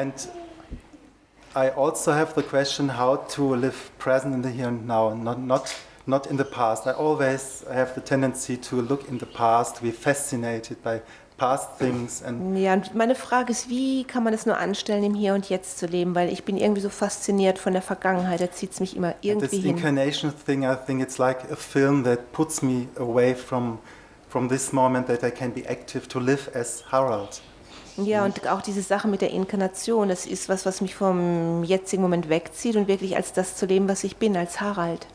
And I also have the question how to live present in the here and now, not, not, not in the past. I always have the tendency to look in the past, to be fascinated by past things. And Ja, und meine Frage ist, wie kann man es nur anstellen, im Hier und Jetzt zu leben? Weil ich bin irgendwie so fasziniert von der Vergangenheit, da zieht es mich immer this irgendwie hin. incarnation thing, I think it's like a film that puts me away from, from this moment that I can be active to live as Harald. Ja, und auch diese Sache mit der Inkarnation, das ist was, was mich vom jetzigen Moment wegzieht und wirklich als das zu leben, was ich bin, als Harald.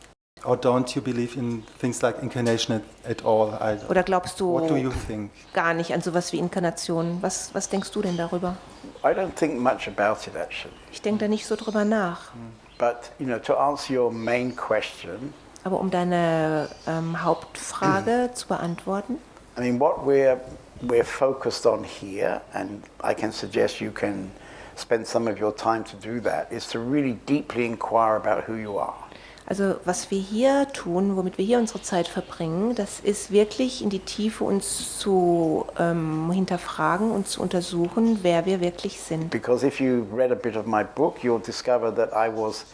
Or don't you believe in things like incarnation at, at all? I, Oder glaubst du what do you think? gar nicht an sowas wie Inkarnation? Was, was denkst du denn darüber? I don't think much about it actually. Ich denke da nicht so drüber nach. But you know, to answer your main question, Aber um deine ähm, Hauptfrage zu beantworten, I mean, what we're we're focused on here, and I can suggest you can spend some of your time to do that, is to really deeply inquire about who you are. Also was wir hier tun, womit wir hier unsere Zeit verbringen, das ist wirklich in die Tiefe uns zu ähm, hinterfragen und zu untersuchen, wer wir wirklich sind. Because if you read a bit of my book, you'll discover that I was,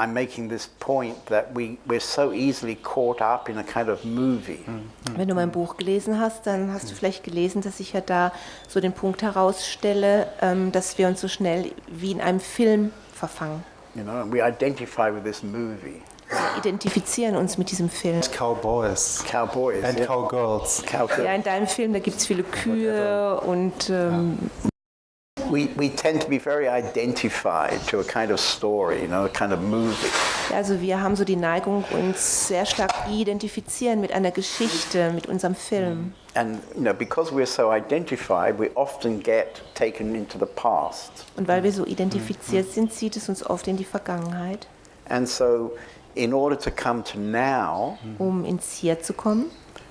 I'm making this point that we, we're so easily caught up in a kind of movie. Wenn du mein Buch gelesen hast, dann hast du vielleicht gelesen, dass ich ja da so den Punkt herausstelle, ähm, dass wir uns so schnell wie in einem Film verfangen. You know, and we identify with this movie. Wir identifizieren uns mit diesem Film. Cowboys Cowboys. and yeah. cowgirls. Cowboy. Ja, in deinem Film, da gibt es viele Kühe und ähm, also wir haben so die Neigung, uns sehr stark identifizieren mit einer Geschichte, mit unserem Film. And you know, because we're so identified, we often get taken into the past. Und weil wir so identifiziert sind, zieht es uns oft in die Vergangenheit. And so, in order to come to now, Um ins Hier zu kommen,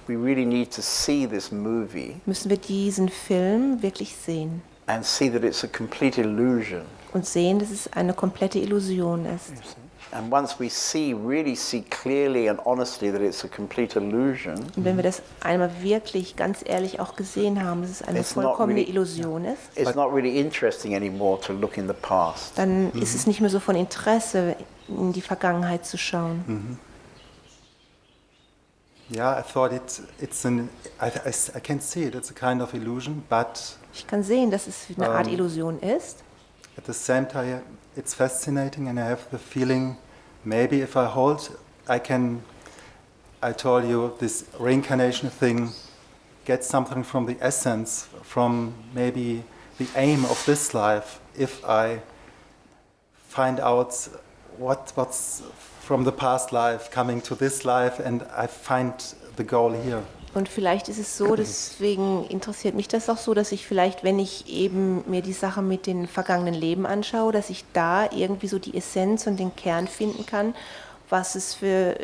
we really need to see this movie müssen wir diesen Film wirklich sehen and see that it's a complete illusion. und sehen, dass es eine komplette Illusion ist. And once we see, really see clearly and honestly that it's a complete illusion, Und wenn wir das einmal wirklich ganz ehrlich auch gesehen haben, dass es eine vollkommene really- Illusion ist, it's not really interesting anymore to look in the past. dann ist es nicht mehr so von Interesse, in die Vergangenheit zu schauen. Yeah, I thought it, it's an, I can see it, it's a kind of illusion, but Ich kann sehen, dass es eine Art Ähm. Illusion ist. at the same time, it's fascinating, and I have the feeling maybe if I hold, I can, I told you, this reincarnation thing, get something from the essence, from maybe the aim of this life, if I find out what, what's from the past life coming to this life, and I find the goal here. Und vielleicht ist es so, deswegen interessiert mich das auch so, dass ich vielleicht, wenn ich eben mir die Sache mit den vergangenen Leben anschaue, dass ich da irgendwie so die Essenz und den Kern finden kann, was es für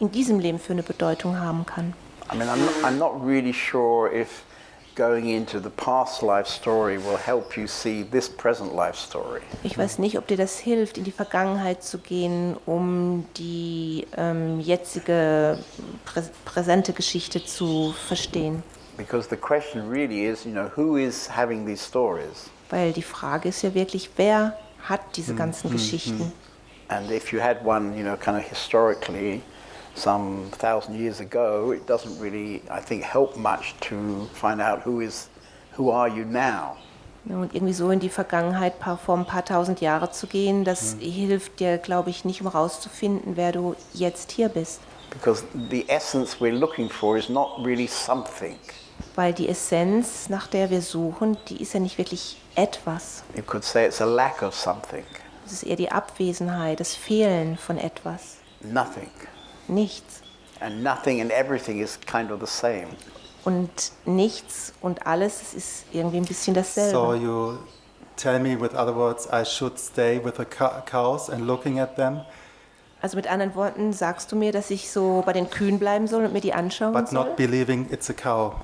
in diesem Leben für eine Bedeutung haben kann. I mean, I'm not, I'm not really sure if going into the past life story will help you see this present life story. Ich weiß nicht, ob dir das hilft, in die Vergangenheit zu gehen, um die ähm, jetzige prä präsente Geschichte zu verstehen. Because the question really is, you know, who is having these stories? Weil die Frage ist ja wirklich, wer hat diese ganzen Geschichten? And if you had one, you know, kind of historically, some thousand years ago, it doesn't really, I think, help much to find out who is, who are you now? Und irgendwie so in die Vergangenheit paar, vor ein paar tausend Jahre zu gehen, das hilft dir, glaube ich, nicht, um rauszufinden, wer du jetzt hier bist. Because the essence we're looking for is not really something. Weil die Essenz, nach der wir suchen, die ist ja nicht wirklich etwas. You could say it's a lack of something, Es ist eher die Abwesenheit, das Fehlen von etwas. nothing. Nichts. And nothing and everything is kind of the same. Und nichts und alles, es ist irgendwie ein bisschen dasselbe. So you tell me, with other words, I should stay with the cow- cows and looking at them, Also mit anderen Worten sagst du mir, dass ich so bei den Kühen bleiben soll und mir die anschauen but soll, not believing it's a cow.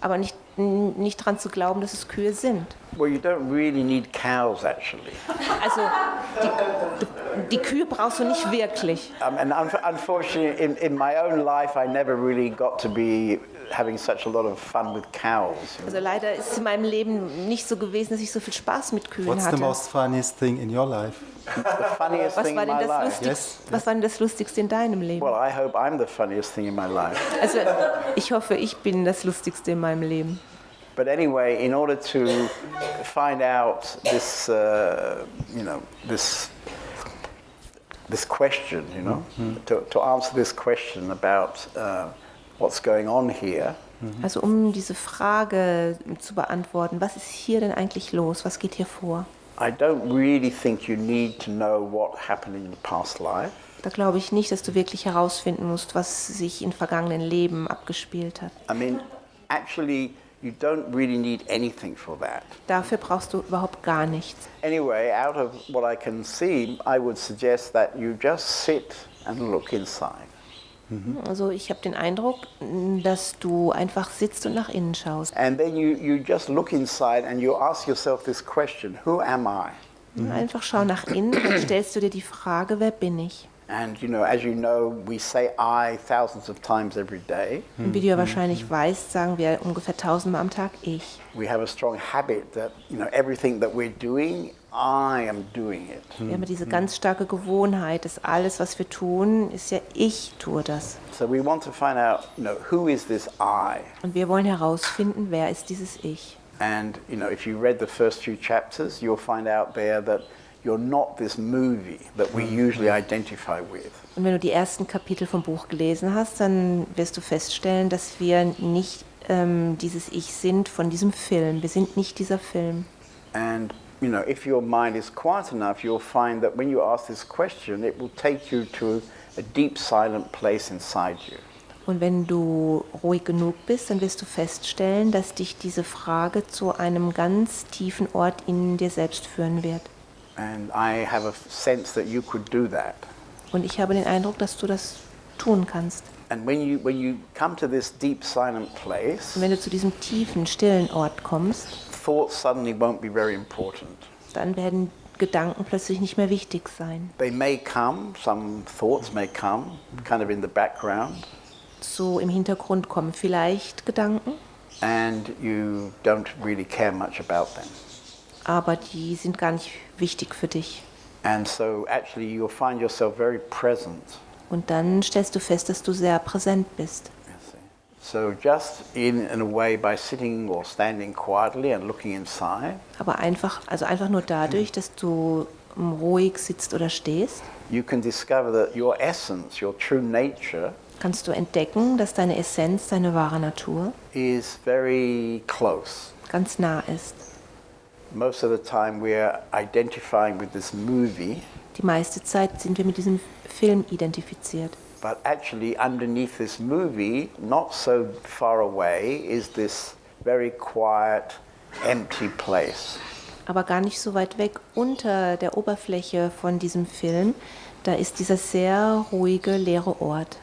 aber nicht nicht dran zu glauben, dass es Kühe sind. Well, you don't really need cows, actually. Also die, die Kühe brauchst du nicht wirklich. Um, and un- unfortunately, in, in my own life, I never really got to be having such a lot of fun with cows. Also leider ist es in meinem Leben nicht so gewesen, dass ich so viel Spaß mit Kühen What's the hatte. most funniest thing in your life? The funniest Was thing war, in denn my das life. Lustigste, Yes, was war denn das Lustigste in deinem Leben? Well, I hope I'm the funniest thing in my life. Also ich hoffe, ich bin das Lustigste in meinem Leben. But anyway, in order to find out this, uh, you know, this, this question, you know, to, to answer this question about uh, what's going on here, Also um diese Frage zu beantworten, was ist hier denn eigentlich los? Was geht hier vor? I don't really think you need to know what happened in your past life. Da glaube ich nicht, dass du wirklich herausfinden musst, was sich in vergangenen Leben abgespielt hat. I mean, actually, you don't really need anything for that. Dafür brauchst du überhaupt gar nichts. Anyway, out of what I can see, I would suggest that you just sit and look inside. Also ich habe den Eindruck, dass du einfach sitzt und nach innen schaust. And then you, you just look inside and you ask yourself this question Who am I? Einfach schau nach innen und stellst du dir die Frage, wer bin ich? And you know, as you know, we say I thousands of times every day. Und wie du ja wahrscheinlich weißt, sagen wir ungefähr tausendmal am Tag ich. We have a strong habit that, you know, everything that we're doing, I am doing it. Wir haben diese ganz starke Gewohnheit, dass alles, was wir tun, ist ja ich tue das. So we want to find out, you know, who is this I? Und wir wollen herausfinden, wer ist dieses Ich. And you know, if you read the first few chapters, you'll find out there that you're not this movie that we usually identify with. Und wenn du die ersten Kapitel vom Buch gelesen hast, dann wirst du feststellen, dass wir nicht ähm, dieses Ich sind von diesem Film. Wir sind nicht dieser Film. And you know, if your mind is quiet enough, you'll find that when you ask this question, it will take you to a deep, silent place inside you. Und wenn du ruhig genug bist, dann wirst du feststellen, dass dich diese Frage zu einem ganz tiefen Ort in dir selbst führen wird. And I have a sense that you could do that. Und ich habe den Eindruck, dass du das tun kannst. And when you when you come to this deep, silent place, Und wenn du zu diesem tiefen, stillen Ort kommst, thoughts suddenly won't be very important. dann werden Gedanken plötzlich nicht mehr wichtig sein. They may come, some thoughts may come, kind of in the background, So im Hintergrund kommen vielleicht Gedanken, and you don't really care much about them. Aber die sind gar nicht wichtig für dich. And so actually you'll find yourself very present. Und dann stellst du fest, dass du sehr präsent bist. So just in, in a way by sitting or standing quietly and looking inside, Aber einfach, also einfach nur dadurch, dass du ruhig sitzt oder stehst, you can discover that your essence, your true nature, kannst du entdecken, dass deine Essenz, deine wahre Natur is very close. ganz nah ist. Most of the time we're identifying with this movie, Die meiste Zeit sind wir mit diesem Film identifiziert. but actually underneath this movie, not so far away, is this very quiet, empty place. Aber gar nicht so weit weg unter der Oberfläche von diesem Film, da ist dieser sehr ruhige, leere Ort.